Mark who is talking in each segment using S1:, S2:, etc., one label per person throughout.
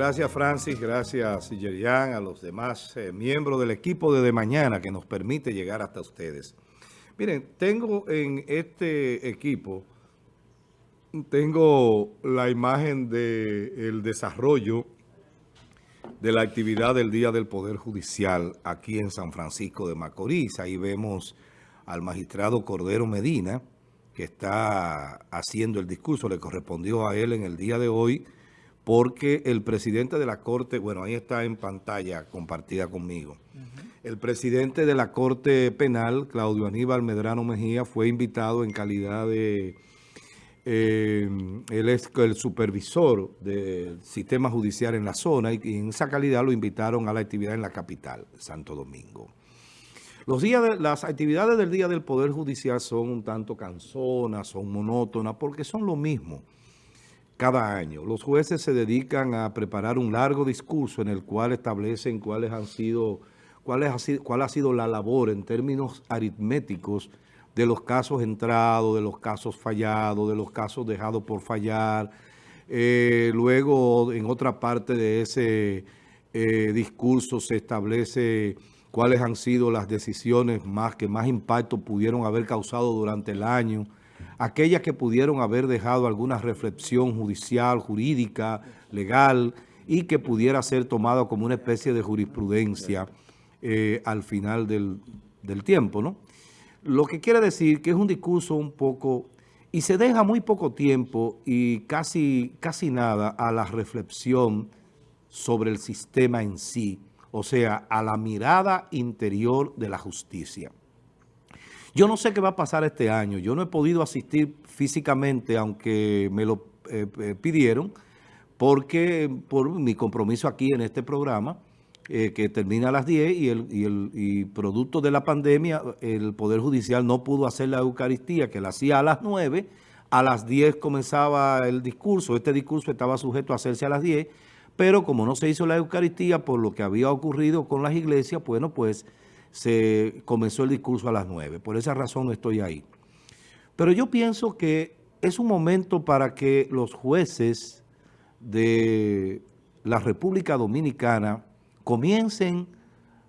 S1: gracias Francis, gracias Yerian, a los demás eh, miembros del equipo de Mañana que nos permite llegar hasta ustedes. Miren, tengo en este equipo, tengo la imagen del desarrollo de la actividad del Día del Poder Judicial aquí en San Francisco de Macorís. Ahí vemos al magistrado Cordero Medina, que está haciendo el discurso, le correspondió a él en el día de hoy, porque el presidente de la Corte, bueno, ahí está en pantalla compartida conmigo, el presidente de la Corte Penal, Claudio Aníbal Medrano Mejía, fue invitado en calidad de... Eh, él es el supervisor del sistema judicial en la zona y en esa calidad lo invitaron a la actividad en la capital, Santo Domingo. Los días de, las actividades del Día del Poder Judicial son un tanto cansonas, son monótonas, porque son lo mismo cada año. Los jueces se dedican a preparar un largo discurso en el cual establecen cuáles han sido, cuál, ha sido, cuál ha sido la labor en términos aritméticos de los casos entrados, de los casos fallados, de los casos dejados por fallar. Eh, luego, en otra parte de ese eh, discurso se establece cuáles han sido las decisiones más que más impacto pudieron haber causado durante el año, aquellas que pudieron haber dejado alguna reflexión judicial, jurídica, legal, y que pudiera ser tomado como una especie de jurisprudencia eh, al final del, del tiempo, ¿no? Lo que quiere decir que es un discurso un poco... Y se deja muy poco tiempo y casi, casi nada a la reflexión sobre el sistema en sí, o sea, a la mirada interior de la justicia. Yo no sé qué va a pasar este año. Yo no he podido asistir físicamente, aunque me lo eh, eh, pidieron, porque por mi compromiso aquí en este programa, eh, que termina a las 10 y, el, y, producto de la pandemia, el Poder Judicial no pudo hacer la Eucaristía, que la hacía a las 9, a las 10 comenzaba el discurso, este discurso estaba sujeto a hacerse a las 10, pero como no se hizo la Eucaristía por lo que había ocurrido con las iglesias, bueno, pues se comenzó el discurso a las 9. Por esa razón estoy ahí. Pero yo pienso que es un momento para que los jueces de la República Dominicana comiencen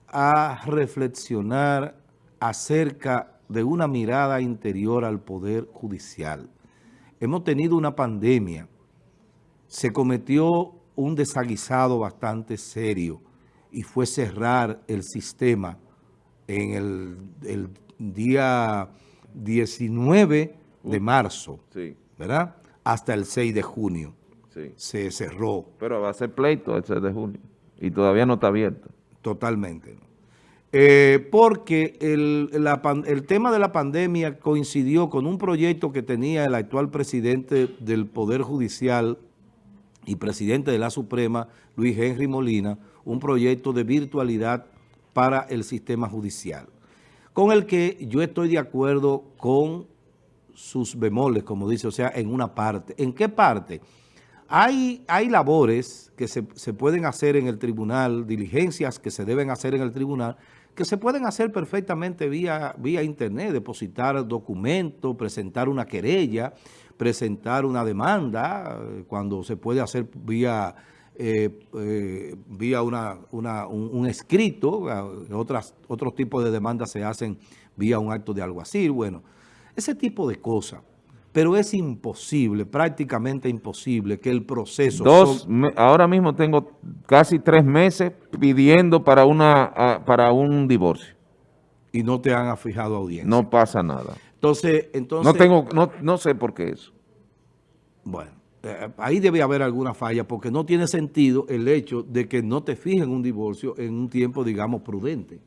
S1: a reflexionar acerca de una mirada interior al Poder Judicial. Hemos tenido una pandemia, se cometió un desaguisado bastante serio y fue cerrar el sistema en el, día 19 de marzo, ¿verdad? Hasta el 6 de junio se cerró.
S2: Pero va a ser pleito el 6 de junio y todavía no está abierto.
S1: Totalmente. Eh, porque el, el tema de la pandemia coincidió con un proyecto que tenía el actual presidente del Poder Judicial, y presidente de la Suprema, Luis Henry Molina, un proyecto de virtualidad para el sistema judicial, con el que yo estoy de acuerdo con sus bemoles, como dice, o sea, en una parte. ¿En qué parte? Hay, hay labores que se, se pueden hacer en el tribunal, diligencias que se deben hacer en el tribunal, que se pueden hacer perfectamente vía, vía internet, depositar documentos, presentar una querella, presentar una demanda, eh, cuando se puede hacer vía, eh, eh, vía una, una, un, escrito, otras, otros tipos de demandas se hacen vía un acto de alguacil, bueno, ese tipo de cosas. Pero es imposible, prácticamente imposible que el proceso...
S2: Dos, ahora mismo tengo casi tres meses pidiendo para, una, para un divorcio.
S1: Y no te han fijado audiencia.
S2: No pasa nada.
S1: Entonces, entonces...
S2: No, tengo, no, no sé por qué eso.
S1: Bueno, eh, ahí debe haber alguna falla porque no tiene sentido el hecho de que no te fijen un divorcio en un tiempo, digamos, prudente.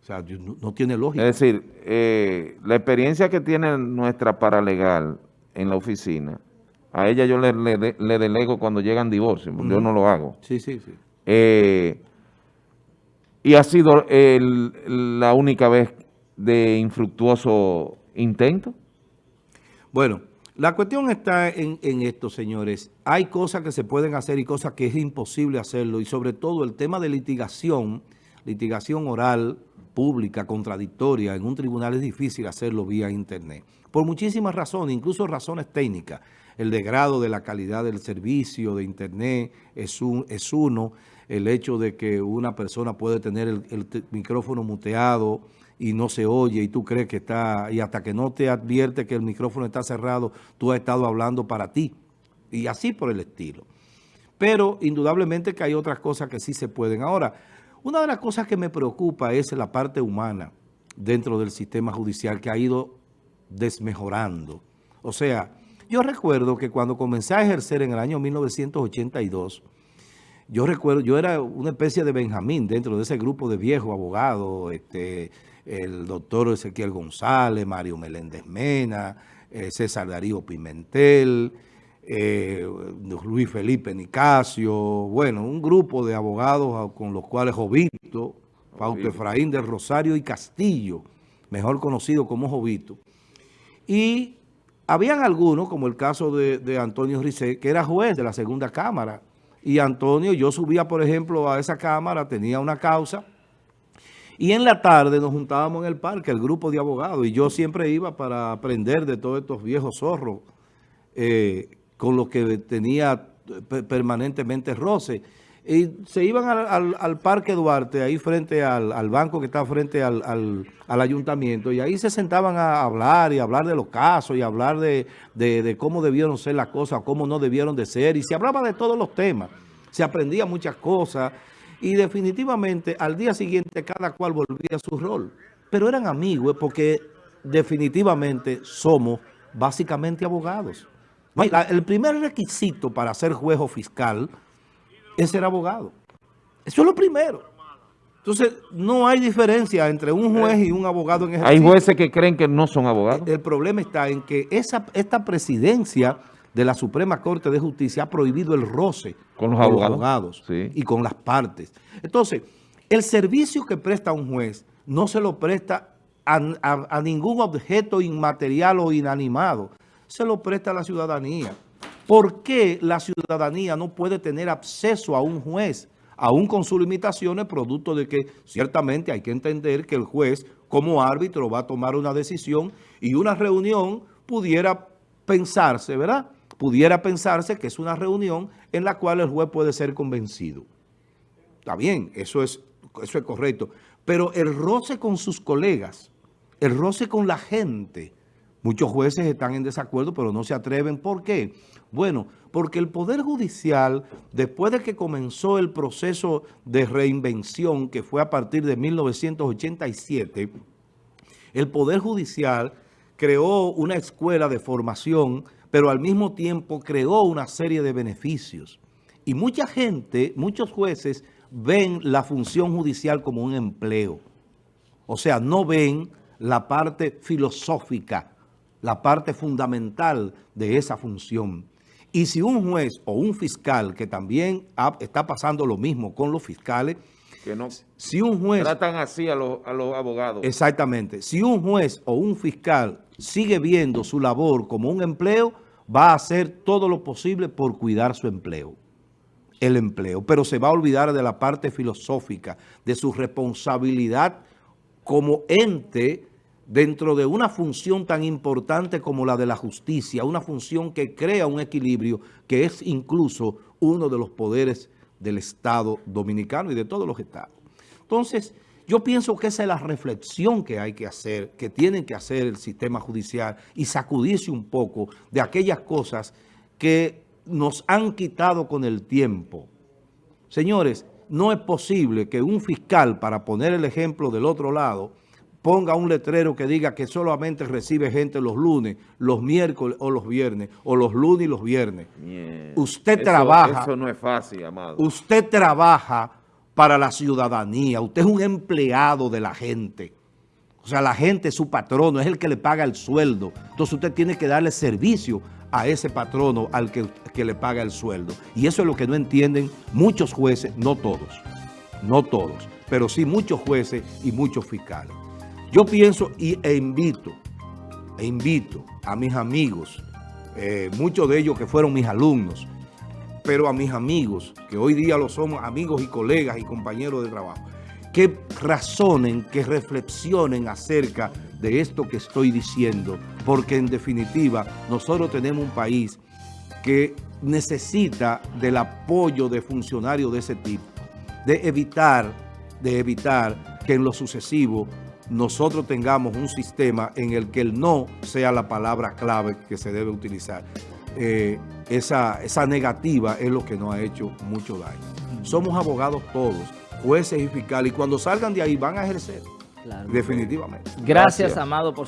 S1: O sea, no, tiene lógica.
S2: Es decir, eh, la experiencia que tiene nuestra paralegal en la oficina, a ella yo le, le, delego cuando llegan divorcios, porque yo no lo hago.
S1: Sí, sí, sí.
S2: Eh, y ha sido la única vez de infructuoso intento.
S1: Bueno, la cuestión está en, esto, señores. Hay cosas que se pueden hacer y cosas que es imposible hacerlo. Y sobre todo el tema de litigación, litigación oral, pública, contradictoria, en un tribunal es difícil hacerlo vía internet. Por muchísimas razones, incluso razones técnicas. El degrado de la calidad del servicio de internet es, un, es uno. El hecho de que una persona puede tener el, el micrófono muteado y no se oye y tú crees que está, y hasta que no te advierte que el micrófono está cerrado, tú has estado hablando para ti. Y así por el estilo. Pero indudablemente que hay otras cosas que sí se pueden. Ahora, una de las cosas que me preocupa es la parte humana dentro del sistema judicial que ha ido desmejorando. O sea, yo recuerdo que cuando comencé a ejercer en el año 1982, yo recuerdo, yo era una especie de Benjamín dentro de ese grupo de viejos abogados, este, el doctor Ezequiel González, Mario Meléndez Mena, eh, César Darío Pimentel, eh, Luis Felipe Nicasio, bueno, un grupo de abogados con los cuales Jovito, Fausto Efraín del Rosario y Castillo, mejor conocido como Jovito. Y habían algunos, como el caso de, Antonio Rizé, que era juez de la segunda cámara. Y Antonio, yo subía, por ejemplo, a esa cámara, tenía una causa, y en la tarde nos juntábamos en el parque, el grupo de abogados, y yo siempre iba para aprender de todos estos viejos zorros eh, con los que tenía permanentemente roce. Y se iban al, Parque Duarte, ahí frente al, banco que está frente al, ayuntamiento, y ahí se sentaban a hablar y hablar de los casos y hablar de, de, cómo debieron ser las cosas, cómo no debieron de ser, y se hablaba de todos los temas. Se aprendía muchas cosas, y definitivamente al día siguiente cada cual volvía a su rol. Pero eran amigos porque definitivamente somos básicamente abogados. El primer requisito para ser juez o fiscal es ser abogado. Eso es lo primero. Entonces, no hay diferencia entre un juez y un abogado en
S2: ejercicio. Hay jueces que creen que no son abogados.
S1: El problema está en que esa, esta presidencia de la Suprema Corte de Justicia ha prohibido el roce
S2: con los abogados,
S1: y con las partes. Entonces, el servicio que presta un juez no se lo presta a, ningún objeto inmaterial o inanimado, se lo presta a la ciudadanía. ¿Por qué la ciudadanía no puede tener acceso a un juez? Aún con sus limitaciones, producto de que ciertamente hay que entender que el juez como árbitro va a tomar una decisión y una reunión pudiera pensarse, ¿verdad?, pudiera pensarse que es una reunión en la cual el juez puede ser convencido. Está bien, eso es, eso es correcto. Pero el roce con sus colegas, el roce con la gente, muchos jueces están en desacuerdo, pero no se atreven. ¿Por qué? Bueno, porque el Poder Judicial, después de que comenzó el proceso de reinvención, que fue a partir de 1987, el Poder Judicial creó una escuela de formación pero al mismo tiempo creó una serie de beneficios. Y mucha gente, muchos jueces, ven la función judicial como un empleo. O sea, no ven la parte filosófica, la parte fundamental de esa función. Y si un juez o un fiscal, que también está pasando lo mismo con los fiscales,
S2: que no
S1: si un juez
S2: tratan así a los, a los abogados.
S1: Exactamente. Si un juez o un fiscal sigue viendo su labor como un empleo, va a hacer todo lo posible por cuidar su empleo, el empleo, pero se va a olvidar de la parte filosófica, de su responsabilidad como ente dentro de una función tan importante como la de la justicia, una función que crea un equilibrio que es incluso uno de los poderes del Estado dominicano y de todos los estados. Entonces, yo pienso que esa es la reflexión que hay que hacer, que tienen que hacer el sistema judicial y sacudirse un poco de aquellas cosas que nos han quitado con el tiempo. Señores, no es posible que un fiscal, para poner el ejemplo del otro lado, ponga un letrero que diga que solamente recibe gente los lunes, los miércoles o los viernes, o los lunes y los viernes. Usted trabaja...
S2: Eso no es fácil, amado.
S1: Usted trabaja para la ciudadanía. Usted es un empleado de la gente. O sea, la gente es su patrono, es el que le paga el sueldo. Entonces usted tiene que darle servicio a ese patrono al que, que le paga el sueldo. Y eso es lo que no entienden muchos jueces, no todos, no todos, pero sí muchos jueces y muchos fiscales. Yo pienso y, e invito, e invito a mis amigos, eh, muchos de ellos que fueron mis alumnos, pero a mis amigos, que hoy día lo somos amigos y colegas y compañeros de trabajo, que razonen, que reflexionen acerca de esto que estoy diciendo, porque en definitiva nosotros tenemos un país que necesita del apoyo de funcionarios de ese tipo, de evitar, de evitar que en lo sucesivo nosotros tengamos un sistema en el que el no sea la palabra clave que se debe utilizar. Eh, esa, esa negativa es lo que nos ha hecho mucho daño. Somos abogados todos, jueces y fiscales, y cuando salgan de ahí van a ejercer,
S3: Claro.
S1: definitivamente.
S3: Gracias,
S2: Gracias.
S3: Amado, por